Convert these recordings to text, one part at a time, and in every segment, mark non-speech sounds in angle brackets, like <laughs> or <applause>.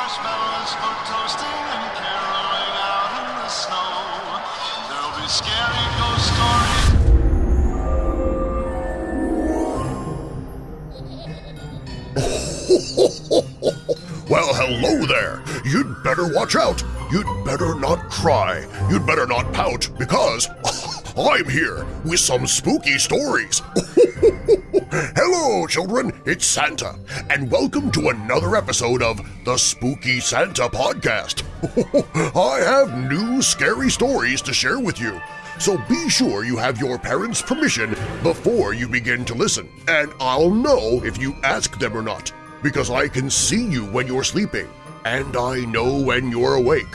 marshmallows for toasting and caroling out in the snow. There'll be scary ghost stories. Well, hello there! You'd better watch out! You'd better not cry! You'd better not pout, because <laughs> I'm here with some spooky stories! <laughs> hello, children! It's Santa, and welcome to another episode of the Spooky Santa Podcast! <laughs> I have new scary stories to share with you, so be sure you have your parents' permission before you begin to listen, and I'll know if you ask them or not because I can see you when you're sleeping, and I know when you're awake.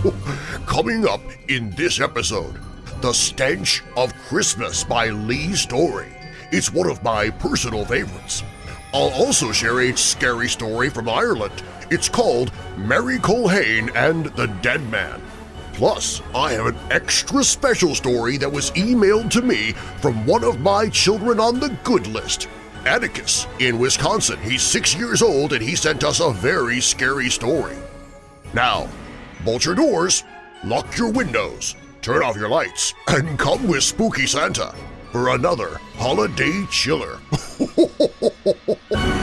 <laughs> Coming up in this episode, The Stench of Christmas by Lee Story. It's one of my personal favorites. I'll also share a scary story from Ireland. It's called Mary Culhane and the Dead Man. Plus, I have an extra special story that was emailed to me from one of my children on the good list. Atticus in Wisconsin. He's six years old and he sent us a very scary story. Now, bolt your doors, lock your windows, turn off your lights, and come with Spooky Santa for another holiday chiller. <laughs>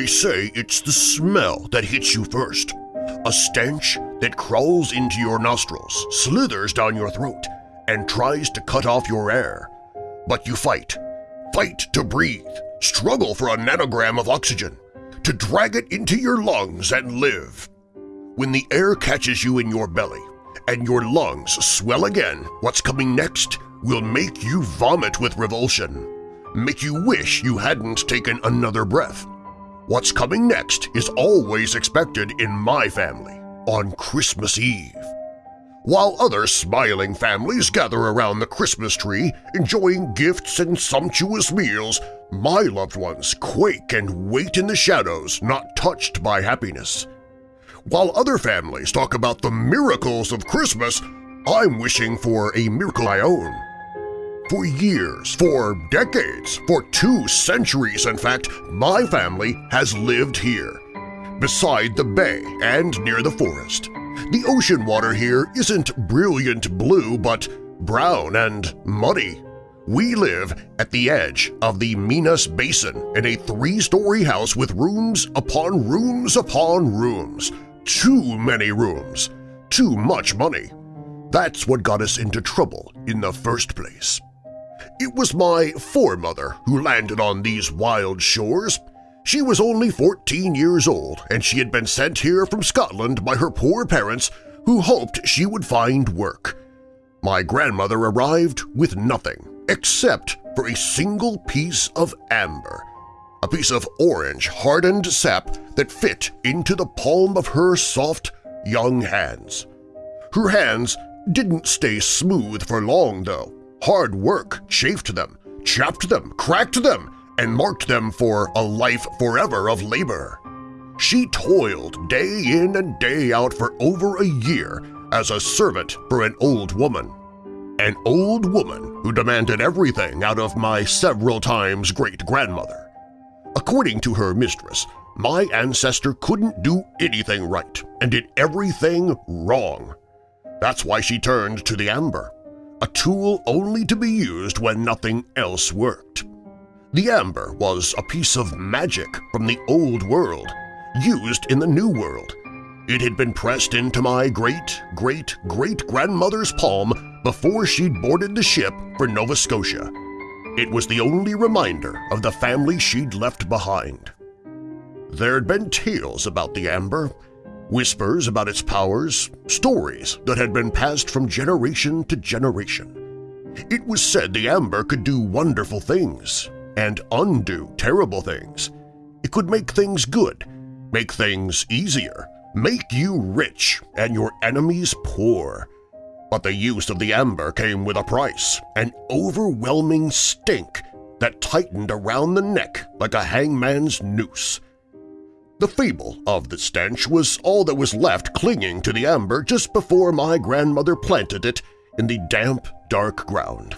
They say it's the smell that hits you first. A stench that crawls into your nostrils, slithers down your throat, and tries to cut off your air. But you fight. Fight to breathe. Struggle for a nanogram of oxygen. To drag it into your lungs and live. When the air catches you in your belly and your lungs swell again, what's coming next will make you vomit with revulsion. Make you wish you hadn't taken another breath. What's coming next is always expected in my family on Christmas Eve. While other smiling families gather around the Christmas tree enjoying gifts and sumptuous meals, my loved ones quake and wait in the shadows not touched by happiness. While other families talk about the miracles of Christmas, I'm wishing for a miracle my own. For years, for decades, for two centuries in fact, my family has lived here. Beside the bay and near the forest. The ocean water here isn't brilliant blue but brown and muddy. We live at the edge of the Minas Basin in a three-story house with rooms upon rooms upon rooms. Too many rooms. Too much money. That's what got us into trouble in the first place. It was my foremother who landed on these wild shores. She was only 14 years old, and she had been sent here from Scotland by her poor parents who hoped she would find work. My grandmother arrived with nothing except for a single piece of amber, a piece of orange hardened sap that fit into the palm of her soft, young hands. Her hands didn't stay smooth for long, though. Hard work chafed them, chapped them, cracked them, and marked them for a life forever of labor. She toiled day in and day out for over a year as a servant for an old woman. An old woman who demanded everything out of my several times great-grandmother. According to her mistress, my ancestor couldn't do anything right and did everything wrong. That's why she turned to the amber, a tool only to be used when nothing else worked. The amber was a piece of magic from the old world, used in the new world. It had been pressed into my great-great-great-grandmother's palm before she'd boarded the ship for Nova Scotia. It was the only reminder of the family she'd left behind. There'd been tales about the amber, whispers about its powers, stories that had been passed from generation to generation. It was said the amber could do wonderful things and undo terrible things. It could make things good, make things easier, make you rich and your enemies poor. But the use of the amber came with a price, an overwhelming stink that tightened around the neck like a hangman's noose. The fable of the stench was all that was left clinging to the amber just before my grandmother planted it in the damp, dark ground.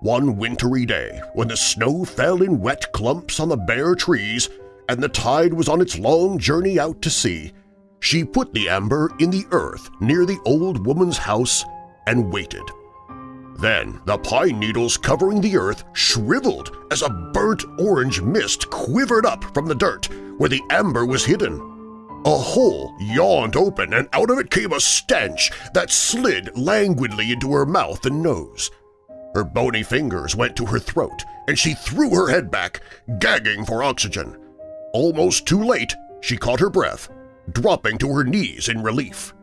One wintry day, when the snow fell in wet clumps on the bare trees and the tide was on its long journey out to sea, she put the amber in the earth near the old woman's house and waited. Then the pine needles covering the earth shriveled as a burnt orange mist quivered up from the dirt where the amber was hidden. A hole yawned open and out of it came a stench that slid languidly into her mouth and nose. Her bony fingers went to her throat, and she threw her head back, gagging for oxygen. Almost too late, she caught her breath, dropping to her knees in relief.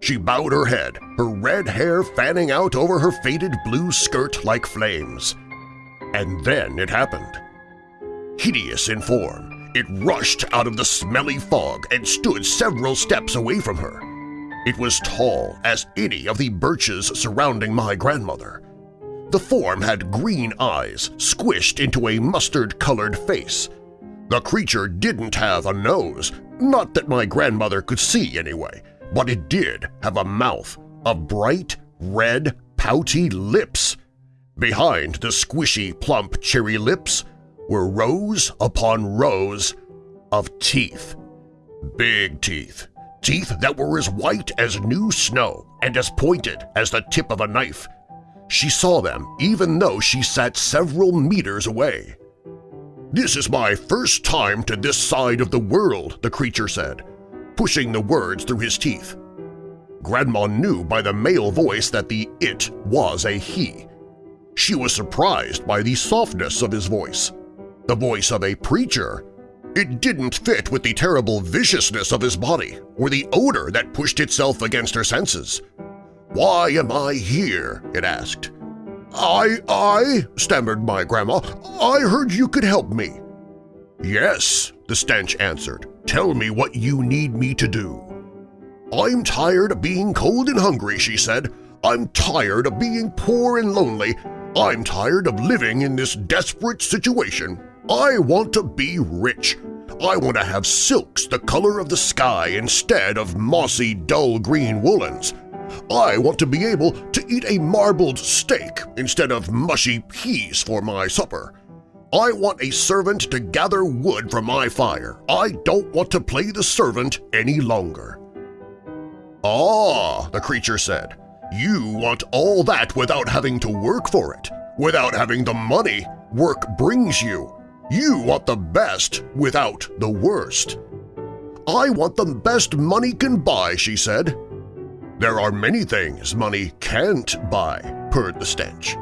She bowed her head, her red hair fanning out over her faded blue skirt like flames. And then it happened. Hideous in form, it rushed out of the smelly fog and stood several steps away from her. It was tall as any of the birches surrounding my grandmother. The form had green eyes squished into a mustard-colored face. The creature didn't have a nose, not that my grandmother could see anyway, but it did have a mouth of bright, red, pouty lips. Behind the squishy, plump cherry lips were rows upon rows of teeth. Big teeth. Teeth that were as white as new snow and as pointed as the tip of a knife. She saw them even though she sat several meters away. "'This is my first time to this side of the world,' the creature said, pushing the words through his teeth. Grandma knew by the male voice that the it was a he. She was surprised by the softness of his voice. The voice of a preacher. It didn't fit with the terrible viciousness of his body or the odor that pushed itself against her senses. "'Why am I here?' it asked. "'I, I,' stammered my grandma, "'I heard you could help me.' "'Yes,' the stench answered. "'Tell me what you need me to do.' "'I'm tired of being cold and hungry,' she said. "'I'm tired of being poor and lonely. I'm tired of living in this desperate situation. I want to be rich. I want to have silks the color of the sky instead of mossy, dull green woolens. I want to be able to eat a marbled steak instead of mushy peas for my supper. I want a servant to gather wood for my fire. I don't want to play the servant any longer. Ah, the creature said, you want all that without having to work for it, without having the money work brings you. You want the best without the worst. I want the best money can buy, she said, there are many things money can't buy, purred the stench.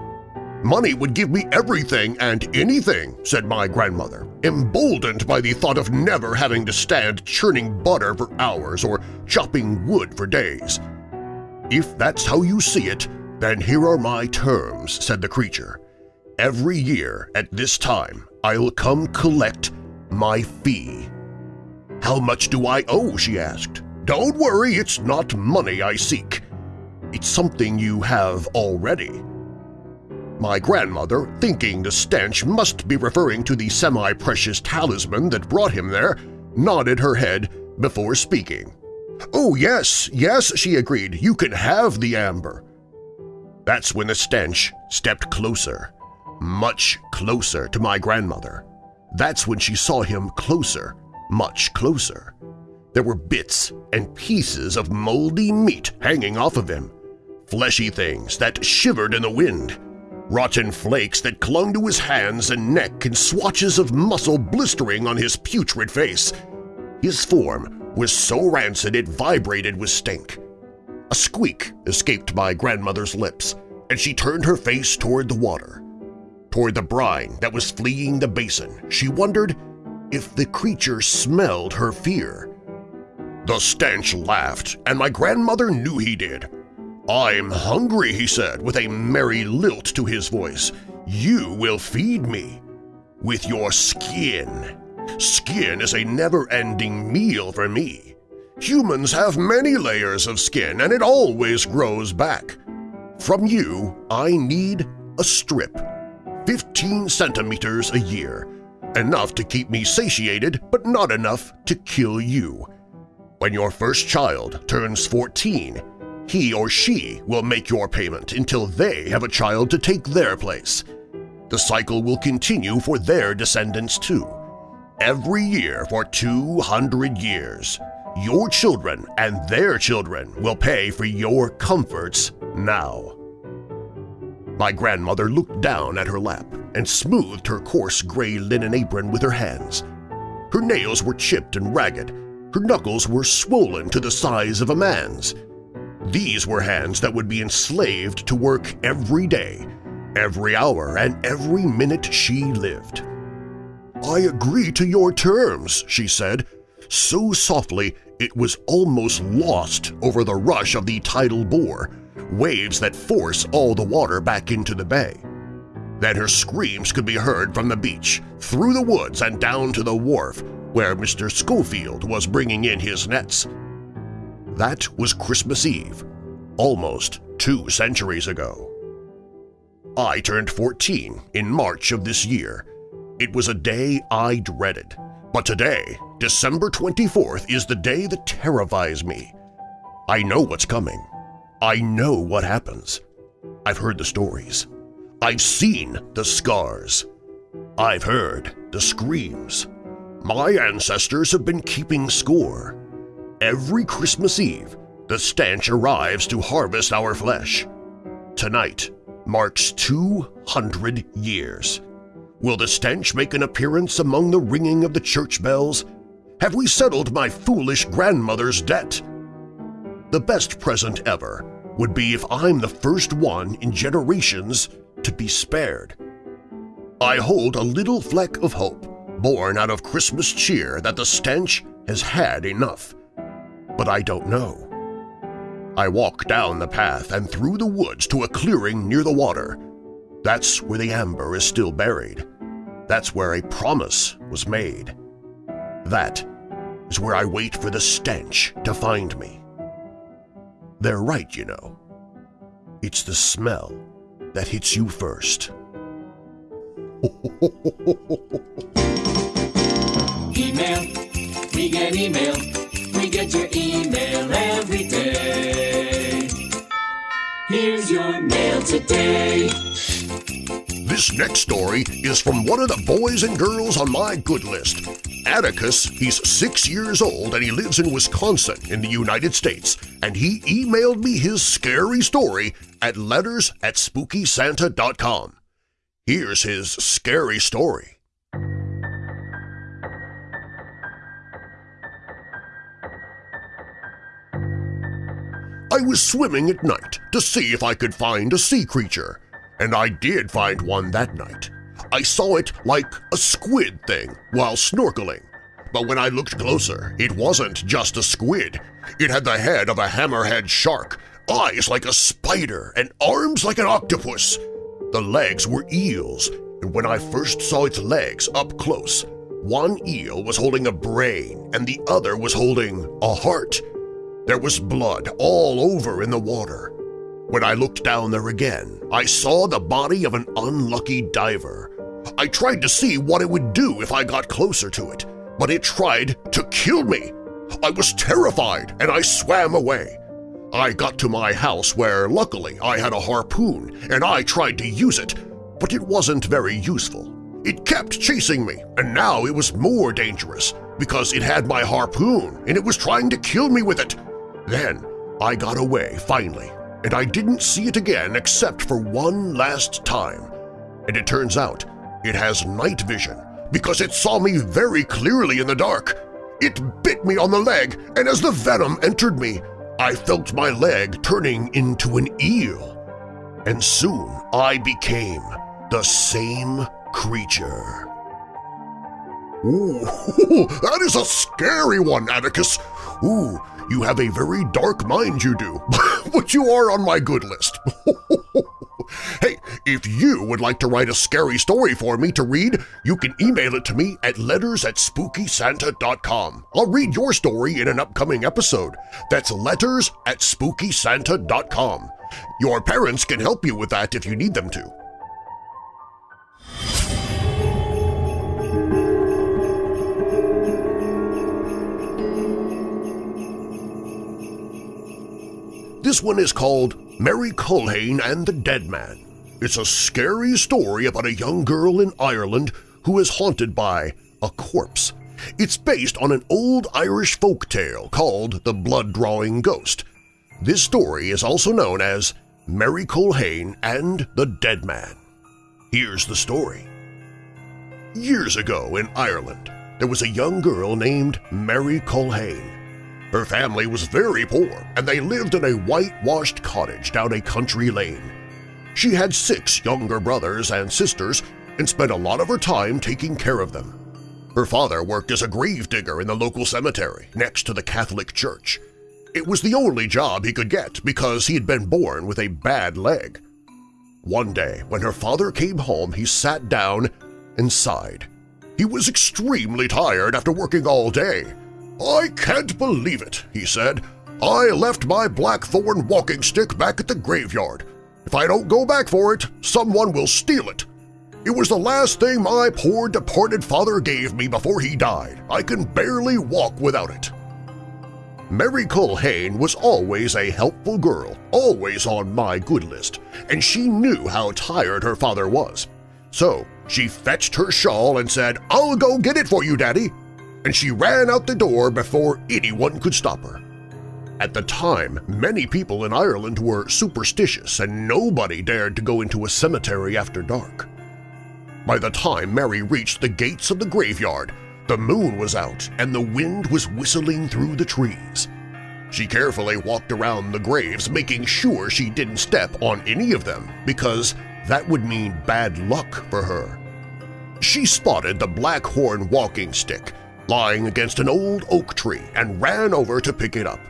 Money would give me everything and anything, said my grandmother, emboldened by the thought of never having to stand churning butter for hours or chopping wood for days. If that's how you see it, then here are my terms, said the creature. Every year at this time I'll come collect my fee. How much do I owe, she asked. Don't worry, it's not money I seek. It's something you have already. My grandmother, thinking the stench must be referring to the semi-precious talisman that brought him there, nodded her head before speaking. "'Oh, yes, yes,' she agreed, "'you can have the amber.' That's when the stench stepped closer, much closer to my grandmother. That's when she saw him closer, much closer. There were bits and pieces of moldy meat hanging off of him, fleshy things that shivered in the wind, rotten flakes that clung to his hands and neck and swatches of muscle blistering on his putrid face. His form was so rancid it vibrated with stink. A squeak escaped my grandmother's lips, and she turned her face toward the water. Toward the brine that was fleeing the basin, she wondered if the creature smelled her fear. The stench laughed, and my grandmother knew he did. I'm hungry, he said, with a merry lilt to his voice. You will feed me. With your skin. Skin is a never-ending meal for me. Humans have many layers of skin and it always grows back. From you, I need a strip, 15 centimeters a year, enough to keep me satiated but not enough to kill you. When your first child turns 14, he or she will make your payment until they have a child to take their place. The cycle will continue for their descendants too. Every year for 200 years, your children and their children will pay for your comforts now. My grandmother looked down at her lap and smoothed her coarse gray linen apron with her hands. Her nails were chipped and ragged. Her knuckles were swollen to the size of a man's. These were hands that would be enslaved to work every day, every hour, and every minute she lived. I agree to your terms, she said, so softly it was almost lost over the rush of the tidal bore, waves that force all the water back into the bay. Then her screams could be heard from the beach, through the woods and down to the wharf where Mr. Schofield was bringing in his nets. That was Christmas Eve, almost two centuries ago. I turned 14 in March of this year. It was a day I dreaded, but today, December 24th, is the day that terrifies me. I know what's coming. I know what happens. I've heard the stories. I've seen the scars. I've heard the screams. My ancestors have been keeping score. Every Christmas Eve, the stench arrives to harvest our flesh. Tonight marks 200 years. Will the stench make an appearance among the ringing of the church bells? Have we settled my foolish grandmother's debt? The best present ever would be if I'm the first one in generations to be spared. I hold a little fleck of hope, born out of Christmas cheer that the stench has had enough. But I don't know. I walk down the path and through the woods to a clearing near the water. That's where the amber is still buried. That's where a promise was made. That is where I wait for the stench to find me. They're right, you know. It's the smell that hits you first. Email, we get email, we get your email every day. Here's your mail today. This next story is from one of the boys and girls on my good list. Atticus, he's six years old and he lives in Wisconsin in the United States, and he emailed me his scary story at letters at spookysanta.com. Here's his scary story. I was swimming at night to see if I could find a sea creature, and I did find one that night. I saw it like a squid thing while snorkeling, but when I looked closer, it wasn't just a squid. It had the head of a hammerhead shark, eyes like a spider, and arms like an octopus. The legs were eels, and when I first saw its legs up close, one eel was holding a brain and the other was holding a heart. There was blood all over in the water. When I looked down there again, I saw the body of an unlucky diver. I tried to see what it would do if I got closer to it, but it tried to kill me. I was terrified and I swam away. I got to my house where luckily I had a harpoon and I tried to use it, but it wasn't very useful. It kept chasing me, and now it was more dangerous because it had my harpoon and it was trying to kill me with it. Then I got away finally, and I didn't see it again except for one last time. And it turns out it has night vision because it saw me very clearly in the dark. It bit me on the leg, and as the venom entered me, I felt my leg turning into an eel. And soon I became the same creature. Ooh, <laughs> that is a scary one, Atticus. Ooh, you have a very dark mind, you do, <laughs> but you are on my good list. <laughs> hey, If you would like to write a scary story for me to read, you can email it to me at letters at spookysanta.com. I'll read your story in an upcoming episode. That's letters at spookysanta.com. Your parents can help you with that if you need them to. This one is called Mary Culhane and the Dead Man. It's a scary story about a young girl in Ireland who is haunted by a corpse. It's based on an old Irish folk tale called The Blood-Drawing Ghost. This story is also known as Mary Culhane and the Dead Man. Here's the story. Years ago in Ireland, there was a young girl named Mary Culhane. Her family was very poor, and they lived in a whitewashed cottage down a country lane. She had six younger brothers and sisters and spent a lot of her time taking care of them. Her father worked as a gravedigger in the local cemetery next to the Catholic Church. It was the only job he could get because he had been born with a bad leg. One day, when her father came home, he sat down and sighed. He was extremely tired after working all day I can't believe it, he said. I left my blackthorn walking stick back at the graveyard. If I don't go back for it, someone will steal it. It was the last thing my poor departed father gave me before he died. I can barely walk without it. Mary Culhane was always a helpful girl, always on my good list, and she knew how tired her father was. So she fetched her shawl and said, I'll go get it for you, Daddy and she ran out the door before anyone could stop her. At the time, many people in Ireland were superstitious and nobody dared to go into a cemetery after dark. By the time Mary reached the gates of the graveyard, the moon was out and the wind was whistling through the trees. She carefully walked around the graves making sure she didn't step on any of them because that would mean bad luck for her. She spotted the blackthorn walking stick lying against an old oak tree and ran over to pick it up.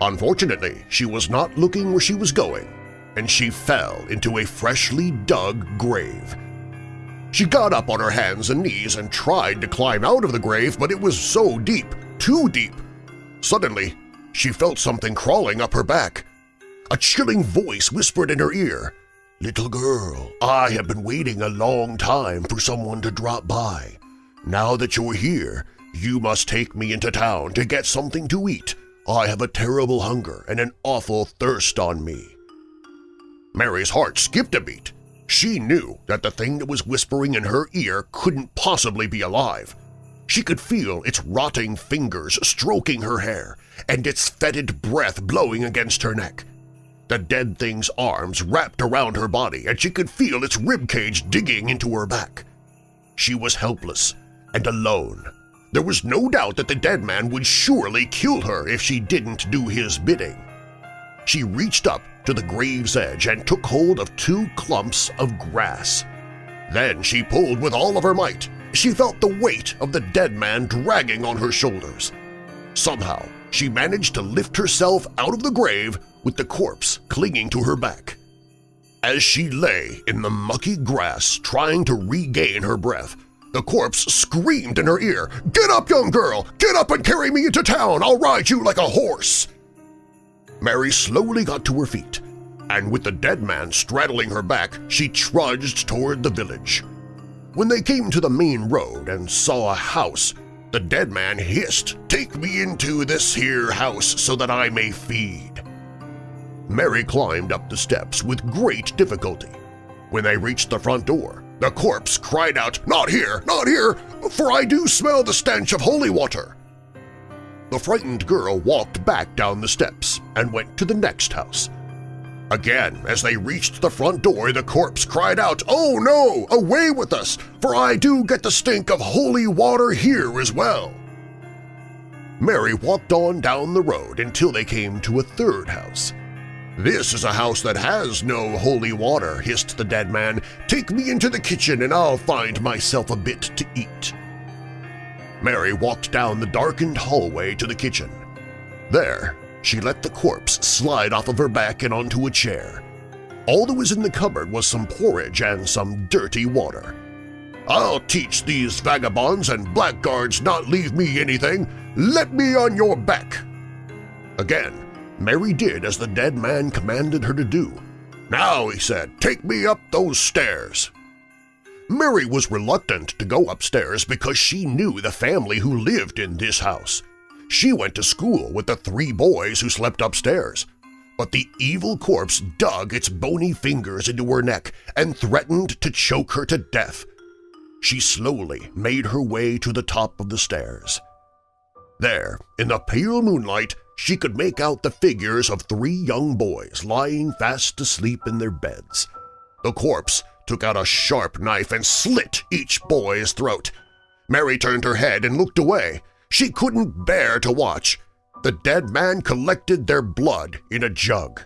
Unfortunately, she was not looking where she was going, and she fell into a freshly dug grave. She got up on her hands and knees and tried to climb out of the grave, but it was so deep, too deep. Suddenly, she felt something crawling up her back. A chilling voice whispered in her ear, Little girl, I have been waiting a long time for someone to drop by. Now that you're here, you must take me into town to get something to eat. I have a terrible hunger and an awful thirst on me. Mary's heart skipped a beat. She knew that the thing that was whispering in her ear couldn't possibly be alive. She could feel its rotting fingers stroking her hair and its fetid breath blowing against her neck. The dead thing's arms wrapped around her body and she could feel its ribcage digging into her back. She was helpless and alone there was no doubt that the dead man would surely kill her if she didn't do his bidding. She reached up to the grave's edge and took hold of two clumps of grass. Then she pulled with all of her might. She felt the weight of the dead man dragging on her shoulders. Somehow, she managed to lift herself out of the grave with the corpse clinging to her back. As she lay in the mucky grass trying to regain her breath, the corpse screamed in her ear, Get up, young girl! Get up and carry me into town! I'll ride you like a horse! Mary slowly got to her feet, and with the dead man straddling her back, she trudged toward the village. When they came to the main road and saw a house, the dead man hissed, Take me into this here house so that I may feed. Mary climbed up the steps with great difficulty. When they reached the front door, the corpse cried out, Not here! Not here! For I do smell the stench of holy water! The frightened girl walked back down the steps and went to the next house. Again, as they reached the front door, the corpse cried out, Oh no! Away with us! For I do get the stink of holy water here as well! Mary walked on down the road until they came to a third house. This is a house that has no holy water, hissed the dead man. Take me into the kitchen and I'll find myself a bit to eat. Mary walked down the darkened hallway to the kitchen. There, she let the corpse slide off of her back and onto a chair. All that was in the cupboard was some porridge and some dirty water. I'll teach these vagabonds and blackguards not leave me anything. Let me on your back. Again, Mary did as the dead man commanded her to do. Now, he said, take me up those stairs. Mary was reluctant to go upstairs because she knew the family who lived in this house. She went to school with the three boys who slept upstairs. But the evil corpse dug its bony fingers into her neck and threatened to choke her to death. She slowly made her way to the top of the stairs. There, in the pale moonlight, she could make out the figures of three young boys lying fast asleep in their beds. The corpse took out a sharp knife and slit each boy's throat. Mary turned her head and looked away. She couldn't bear to watch. The dead man collected their blood in a jug.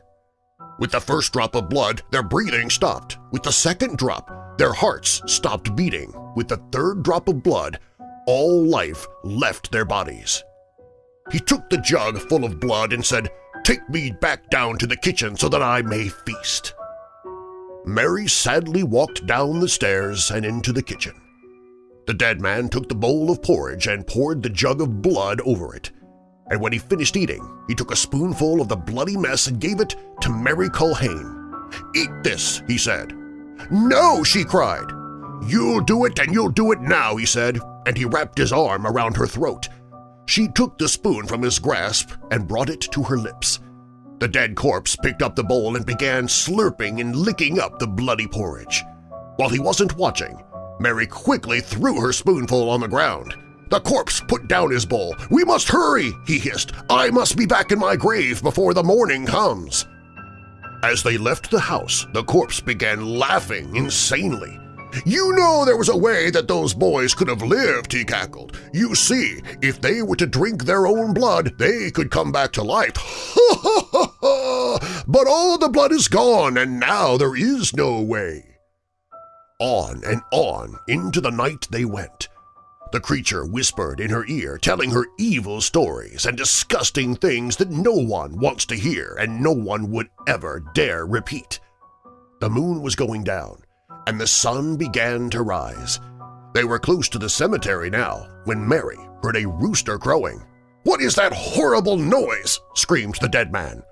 With the first drop of blood, their breathing stopped. With the second drop, their hearts stopped beating. With the third drop of blood, all life left their bodies. He took the jug full of blood and said, Take me back down to the kitchen so that I may feast. Mary sadly walked down the stairs and into the kitchen. The dead man took the bowl of porridge and poured the jug of blood over it, and when he finished eating, he took a spoonful of the bloody mess and gave it to Mary Culhane. "'Eat this,' he said. "'No!' she cried. "'You'll do it and you'll do it now,' he said, and he wrapped his arm around her throat. She took the spoon from his grasp and brought it to her lips. The dead corpse picked up the bowl and began slurping and licking up the bloody porridge. While he wasn't watching, Mary quickly threw her spoonful on the ground. The corpse put down his bowl. "'We must hurry!' he hissed. "'I must be back in my grave before the morning comes!' As they left the house, the corpse began laughing insanely. You know there was a way that those boys could have lived, he cackled. You see, if they were to drink their own blood, they could come back to life. <laughs> But all the blood is gone, and now there is no way. On and on into the night they went. The creature whispered in her ear, telling her evil stories and disgusting things that no one wants to hear and no one would ever dare repeat. The moon was going down, and the sun began to rise. They were close to the cemetery now when Mary heard a rooster crowing. "'What is that horrible noise?' screamed the dead man.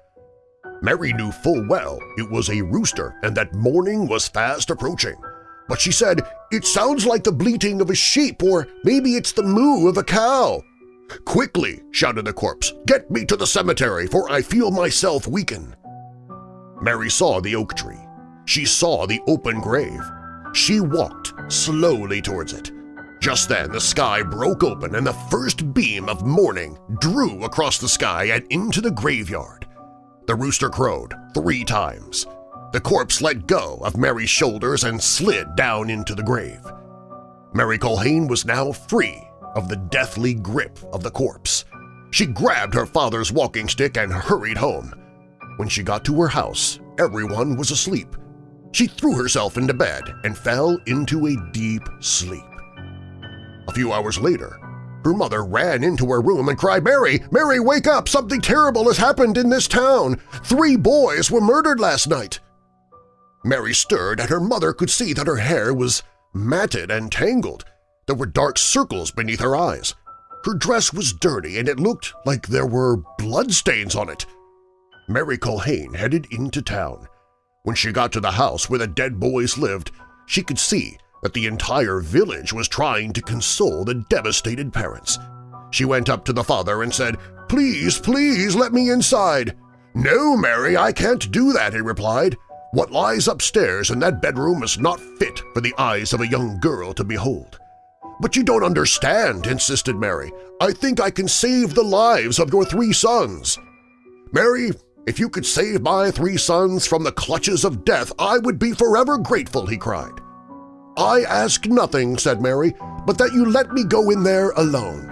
Mary knew full well it was a rooster and that morning was fast approaching. But she said, it sounds like the bleating of a sheep or maybe it's the moo of a cow. Quickly, shouted the corpse, get me to the cemetery for I feel myself weaken. Mary saw the oak tree she saw the open grave. She walked slowly towards it. Just then the sky broke open and the first beam of morning drew across the sky and into the graveyard. The rooster crowed three times. The corpse let go of Mary's shoulders and slid down into the grave. Mary Culhane was now free of the deathly grip of the corpse. She grabbed her father's walking stick and hurried home. When she got to her house, everyone was asleep. She threw herself into bed and fell into a deep sleep. A few hours later, her mother ran into her room and cried, Mary, Mary, wake up! Something terrible has happened in this town! Three boys were murdered last night! Mary stirred and her mother could see that her hair was matted and tangled. There were dark circles beneath her eyes. Her dress was dirty and it looked like there were bloodstains on it. Mary Culhane headed into town. When she got to the house where the dead boys lived, she could see that the entire village was trying to console the devastated parents. She went up to the father and said, "'Please, please let me inside!' "'No, Mary, I can't do that,' he replied. "'What lies upstairs in that bedroom is not fit for the eyes of a young girl to behold.' "'But you don't understand,' insisted Mary. "'I think I can save the lives of your three sons.' "'Mary, if you could save my three sons from the clutches of death, I would be forever grateful, he cried. I ask nothing, said Mary, but that you let me go in there alone.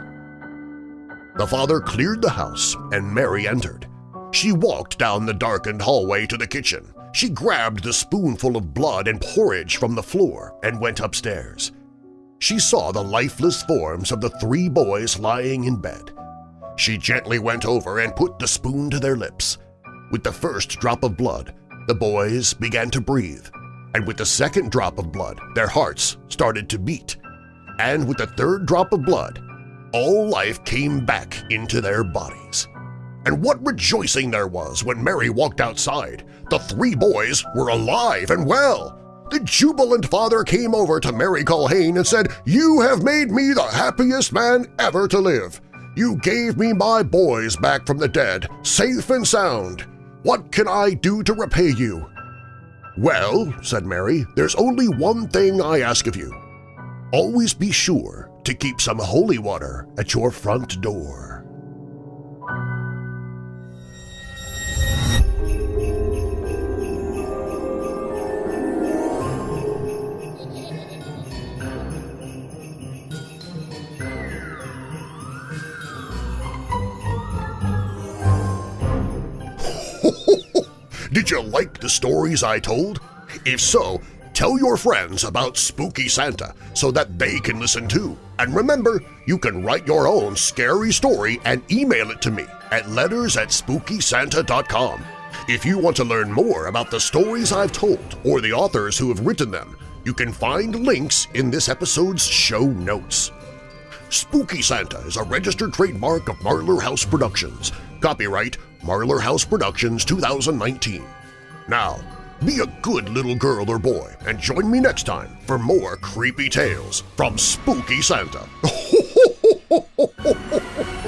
The father cleared the house, and Mary entered. She walked down the darkened hallway to the kitchen. She grabbed the spoonful of blood and porridge from the floor and went upstairs. She saw the lifeless forms of the three boys lying in bed. She gently went over and put the spoon to their lips. With the first drop of blood, The boys began to breathe, and with the second drop of blood, their hearts started to beat. And with the third drop of blood, all life came back into their bodies. And what rejoicing there was when Mary walked outside! The three boys were alive and well! The jubilant father came over to Mary Culhane and said, You have made me the happiest man ever to live. You gave me my boys back from the dead, safe and sound. What can I do to repay you? Well, said Mary, there's only one thing I ask of you. Always be sure to keep some holy water at your front door. Did you like the stories I told? If so, tell your friends about Spooky Santa so that they can listen too. And remember, you can write your own scary story and email it to me at letters at spookysanta.com. If you want to learn more about the stories I've told or the authors who have written them, you can find links in this episode's show notes. Spooky Santa is a registered trademark of Marlar House Productions. Copyright Marlar House Productions 2019. Now, be a good little girl or boy and join me next time for more creepy tales from Spooky Santa. <laughs>